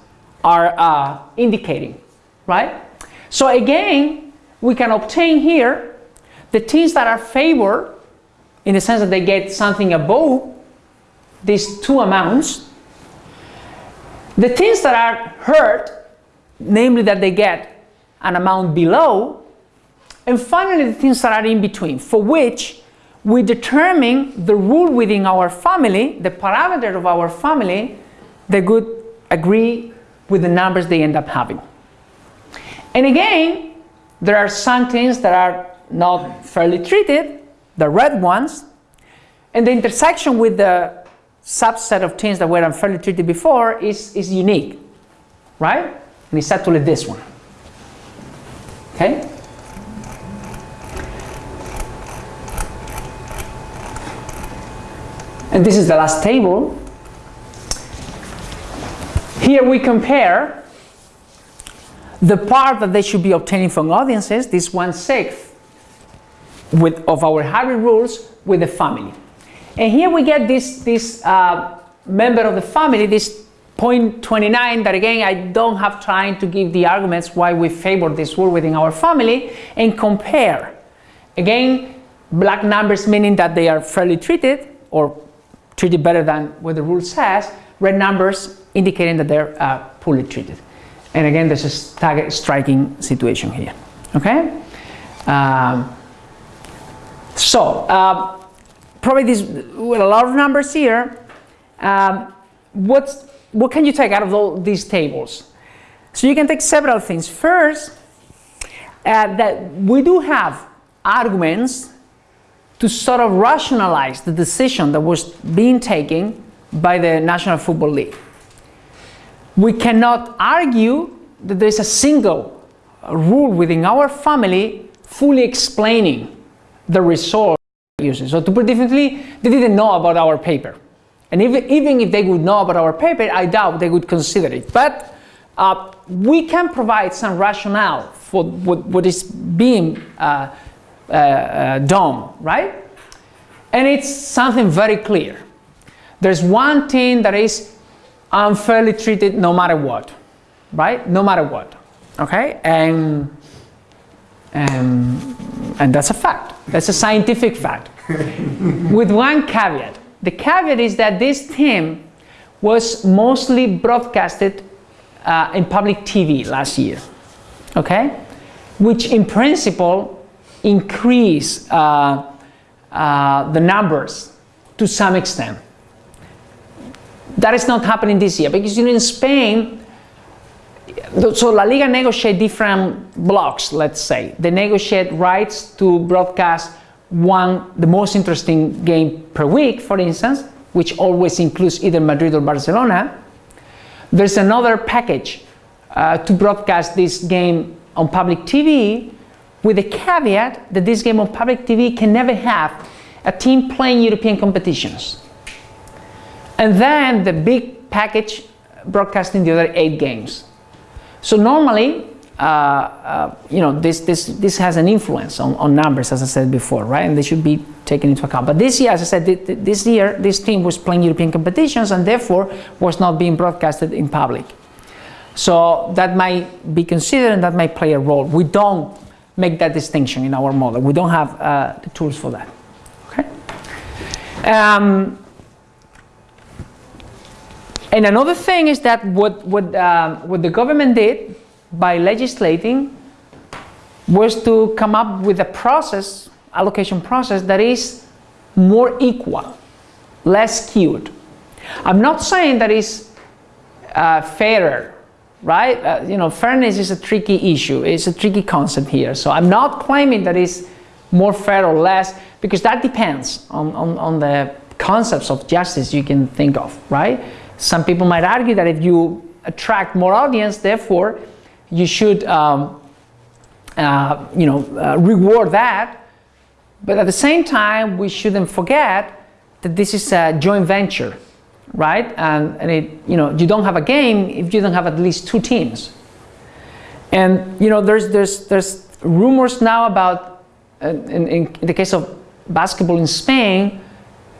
are uh, indicating, right? So again, we can obtain here the teams that are favored in the sense that they get something above these two amounts. The teams that are hurt, namely that they get an amount below, and finally the things that are in between, for which we determine the rule within our family, the parameter of our family, that would agree with the numbers they end up having. And again, there are some things that are not fairly treated, the red ones, and the intersection with the subset of things that were unfairly treated before is, is unique, right? And it's actually this one. Okay? And this is the last table. Here we compare the part that they should be obtaining from audiences, this one-sixth with, of our hybrid rules with the family. And here we get this, this uh, member of the family, this 0.29 that again I don't have time to give the arguments why we favor this rule within our family and compare. Again, black numbers meaning that they are fairly treated or treated better than what the rule says, red numbers indicating that they're uh, poorly treated. And again, there's a stagger striking situation here. Okay? Um, so, uh, probably this, with a lot of numbers here, um, what's, what can you take out of all these tables? So you can take several things. First, uh, that we do have arguments to sort of rationalize the decision that was being taken by the National Football League. We cannot argue that there is a single rule within our family fully explaining the result uses. So to put differently, they didn't know about our paper. And even, even if they would know about our paper, I doubt they would consider it. But uh, we can provide some rationale for what, what is being uh, uh, uh, done, right? And it's something very clear. There's one thing that is unfairly treated no matter what, right? No matter what, okay? And, and, and that's a fact. That's a scientific fact. *laughs* With one caveat. The caveat is that this team was mostly broadcasted uh, in public TV last year, okay? Which in principle increase uh, uh, the numbers to some extent. That is not happening this year because you know, in Spain, so La Liga negotiate different blocks, let's say. They negotiate rights to broadcast one, the most interesting game per week, for instance, which always includes either Madrid or Barcelona. There's another package uh, to broadcast this game on public TV with the caveat that this game on public TV can never have a team playing European competitions. And then the big package broadcasting the other eight games. So normally, uh, uh, you know, this, this, this has an influence on, on numbers, as I said before, right? And they should be taken into account. But this year, as I said, this year, this team was playing European competitions and therefore was not being broadcasted in public. So that might be considered and that might play a role. We don't make that distinction in our model. We don't have uh, the tools for that. Okay. Um, and another thing is that what what uh, what the government did by legislating was to come up with a process, allocation process that is more equal, less skewed. I'm not saying that is uh, fairer right? Uh, you know, fairness is a tricky issue. It's a tricky concept here. So I'm not claiming that it's more fair or less because that depends on, on, on the concepts of justice you can think of, right? Some people might argue that if you attract more audience, therefore, you should, um, uh, you know, uh, reward that. But at the same time, we shouldn't forget that this is a joint venture right? And, and it, you know, you don't have a game if you don't have at least two teams. And you know, there's there's there's rumors now about, uh, in, in the case of basketball in Spain,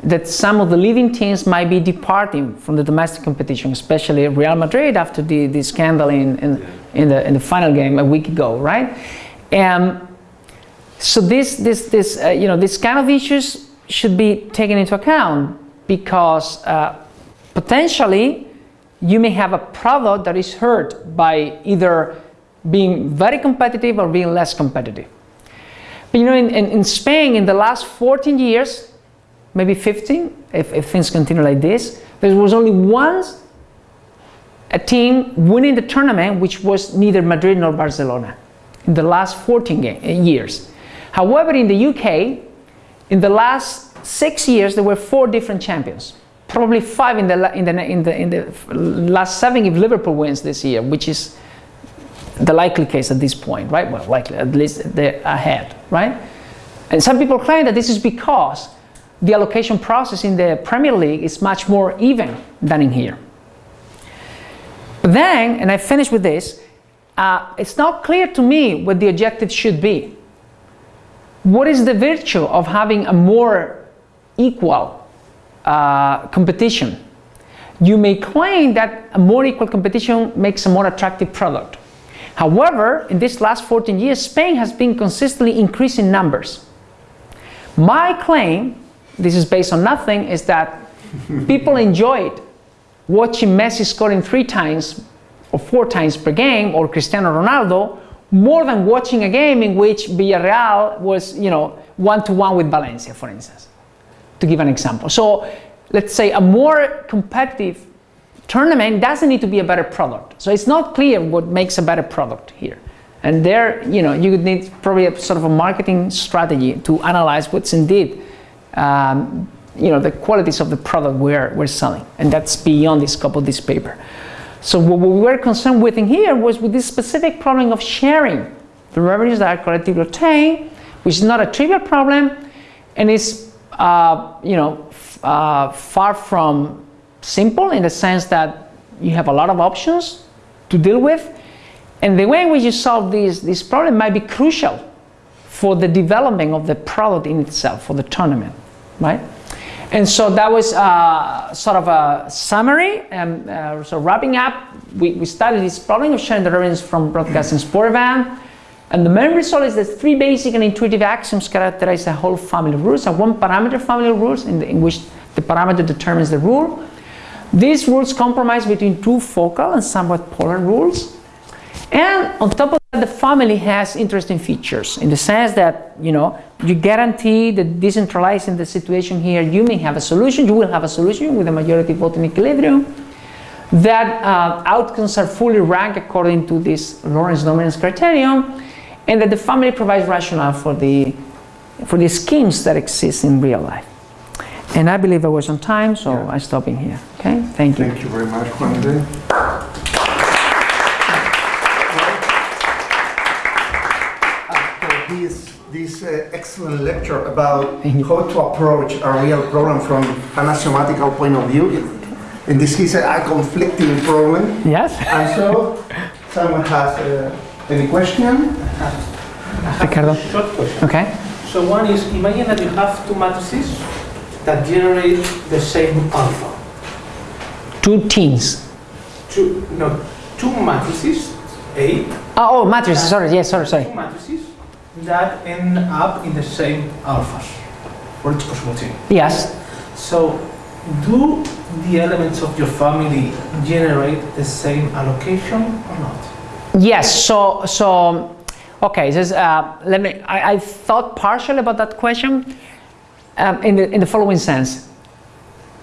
that some of the leading teams might be departing from the domestic competition, especially Real Madrid after the, the scandal in, in, in, the, in the final game a week ago, right? And so this, this, this, uh, you know, this kind of issues should be taken into account because uh, potentially you may have a product that is hurt by either being very competitive or being less competitive. But you know, in, in, in Spain, in the last 14 years, maybe 15, if, if things continue like this, there was only once a team winning the tournament which was neither Madrid nor Barcelona in the last 14 game, eh, years. However, in the UK, in the last six years, there were four different champions probably five in the in the in the in the last seven if Liverpool wins this year, which is the likely case at this point, right? Well, likely at least they're ahead, right? And some people claim that this is because the allocation process in the Premier League is much more even than in here. But then, and I finish with this, uh, it's not clear to me what the objective should be. What is the virtue of having a more equal uh, competition. You may claim that a more equal competition makes a more attractive product. However, in these last 14 years, Spain has been consistently increasing numbers. My claim, this is based on nothing, is that people enjoyed watching Messi scoring three times or four times per game, or Cristiano Ronaldo, more than watching a game in which Villarreal was, you know, one to one with Valencia, for instance, to give an example. So let's say a more competitive tournament doesn't need to be a better product. So it's not clear what makes a better product here. And there, you know, you would need probably a sort of a marketing strategy to analyze what's indeed, um, you know, the qualities of the product we're, we're selling. And that's beyond the scope of this paper. So what we were concerned with in here was with this specific problem of sharing the revenues that are collectively obtained, which is not a trivial problem, and is, uh, you know, uh, far from simple in the sense that you have a lot of options to deal with, and the way in which you solve this, this problem might be crucial for the development of the product in itself, for the tournament, right? And so that was uh, sort of a summary. And uh, so wrapping up, we, we studied this problem of sharing the revenues from broadcasting sport event. And the main result is that three basic and intuitive axioms characterize a whole family of rules, a one parameter family of rules in, the, in which the parameter determines the rule. These rules compromise between two focal and somewhat polar rules. And on top of that, the family has interesting features in the sense that, you know, you guarantee that decentralizing the situation here, you may have a solution, you will have a solution with a majority vote in equilibrium. That uh, outcomes are fully ranked according to this Lorenz dominance criterion, and that the family provides rationale for the, for the schemes that exist in real life. And I believe I was on time, so yeah. I stop in here. Okay, thank you. Thank you very much, Juan. Excellent lecture about how to approach a real problem from an mathematical point of view. In this case, a conflicting problem. Yes. And so, someone has uh, any question? Ricardo. Short question. Okay. So one is, imagine that you have two matrices that generate the same alpha. Two teams. Two, no, two matrices, A. Oh, oh matrices, sorry, yes, sorry, sorry. Two matrices that end up in the same alphas for each possible team. Yes. So, do the elements of your family generate the same allocation or not? Yes. So, so okay. This, uh, let me. I, I, thought partially about that question um, in the in the following sense.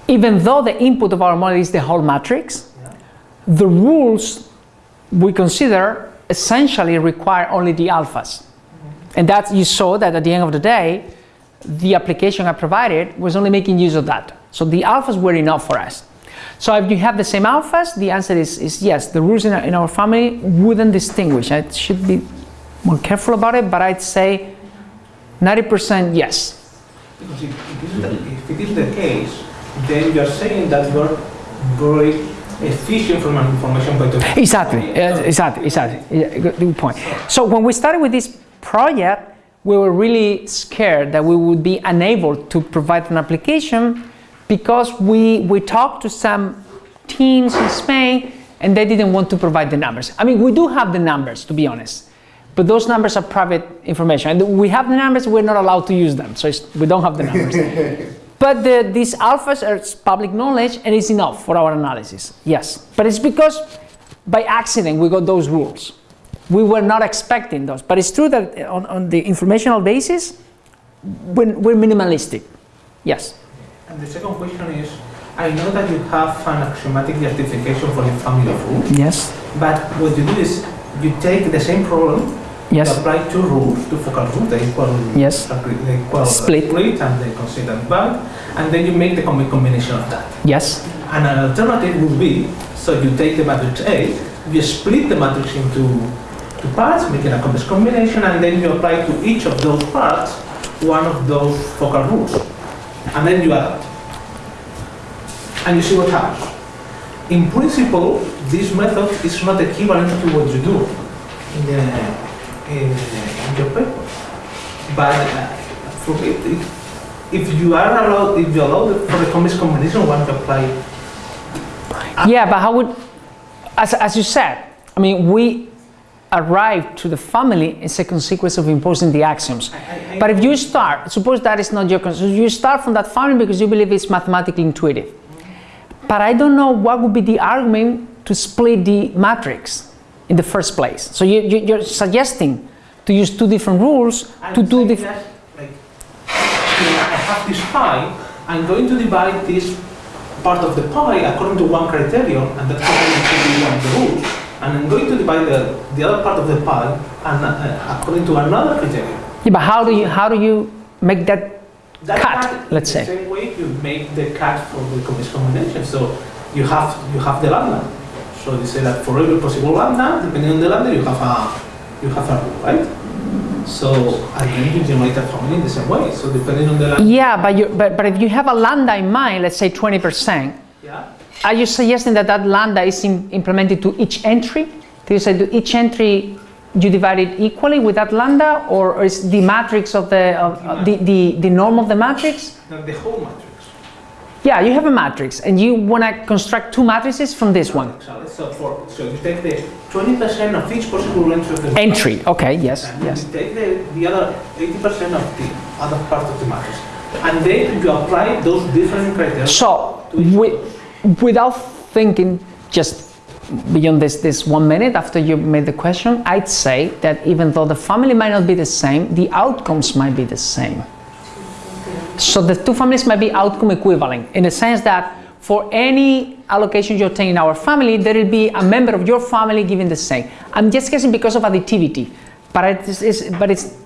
Even though the input of our model is the whole matrix, yeah. the rules we consider essentially require only the alphas. And that you saw that at the end of the day, the application I provided was only making use of that. So the alphas were enough for us. So if you have the same alphas, the answer is, is yes. The rules in our, in our family wouldn't distinguish. I should be more careful about it, but I'd say 90% yes. Because if, if, the, if it is the case, then you're saying that you're very efficient from an information point of view. Exactly, exactly, exactly. Good point. So when we started with this project, we were really scared that we would be unable to provide an application because we, we talked to some teams in Spain and they didn't want to provide the numbers. I mean, we do have the numbers, to be honest, but those numbers are private information. And we have the numbers, we're not allowed to use them, so we don't have the numbers. *laughs* but the, these alphas are public knowledge and it's enough for our analysis, yes. But it's because by accident we got those rules we were not expecting those. But it's true that on, on the informational basis, we're, we're minimalistic. Yes. And the second question is, I know that you have an axiomatic justification for the family of rules. Yes. But what you do is you take the same problem, yes. you apply two rules, two focal rules, the equal, yes. the equal split. split and the consistent band, and then you make the combination of that. Yes. And an alternative would be, so you take the matrix A, you split the matrix into two parts, making a complex combination, and then you apply to each of those parts one of those focal rules. And then you adapt. And you see what happens. In principle, this method is not equivalent to what you do in, the, in, in your paper. But uh, for it, if, if you are allowed, if you allow for the complex combination, one to apply. Yeah, but how would, as, as you said, I mean, we arrive to the family is a consequence of imposing the axioms. I, I, but if you start, suppose that is not your concern, you start from that family because you believe it's mathematically intuitive. But I don't know what would be the argument to split the matrix in the first place. So you, you, you're suggesting to use two different rules I'm to do different. like, I have this pie, I'm going to divide this part of the pie according to one criterion, and that criterion should be one of the rules. And I'm going to divide the, the other part of the pie and, uh, according to another criterion. Yeah, but how do you how do you make that That Cut, cut, let's say. The same way you make the cut for the combination. So you have you have the lambda. So you say that for every possible lambda, depending on the lambda, you have a you have a rule, right? So then you generate a family in the same way. So depending on the lambda, Yeah, but, you, but, but if you have a lambda in mind, let's say 20%, yeah. Are you suggesting that that lambda is im- implemented to each entry? Do you say to each entry you divide it equally with that lambda, or, or is the matrix of the, of, of the, the, the norm of the matrix? Not the whole matrix. Yeah, you have a matrix and you want to construct two matrices from this one. So for so you take the 20% of each possible entry of the Entry, okay, yes, and yes. you take the, the other 80% of the other part of the matrix. And then you apply those different criteria. So, to each wi- of those. Without thinking just beyond this, this one minute after you made the question, I'd say that even though the family might not be the same, the outcomes might be the same. So the two families might be outcome equivalent in the sense that for any allocation you obtain in our family, there will be a member of your family giving the same. I'm just guessing because of additivity, but it's, it's, but it's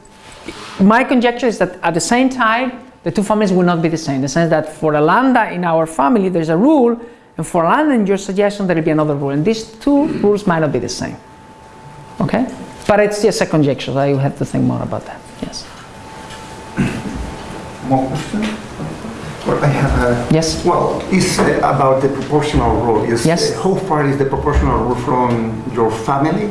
my conjecture is that at the same time, the two families will not be the same. In the sense that for a lambda in our family, there's a rule, and for a lambda in your suggestion, there will be another rule. And these two rules might not be the same. Okay? But it's just a conjecture. so I will have to think more about that. Yes. More questions? Well, I have a... Yes. Well, it's uh, about the proportional rule. Is, Yes. uh, how far is the proportional rule from your family?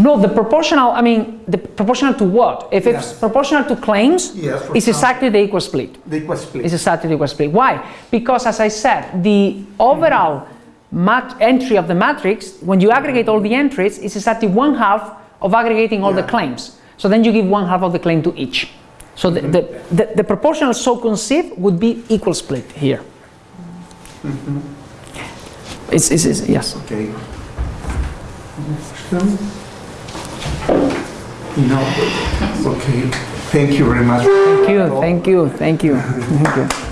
No, the proportional, I mean, the proportional to what? If it's Yes. proportional to claims, Yes, it's exactly the equal split. The equal split. It's exactly the equal split. Why? Because as I said, the overall mat- entry of the matrix, when you aggregate all the entries, is exactly one half of aggregating all the claims. So then you give one half of the claim to each. So the, the, the, the proportional so conceived would be equal split here. Mm-hmm. It's, it's, it's, yes. Okay. Question? No. Okay. Thank you very much. Thank you, thank you, thank you, *laughs* thank you.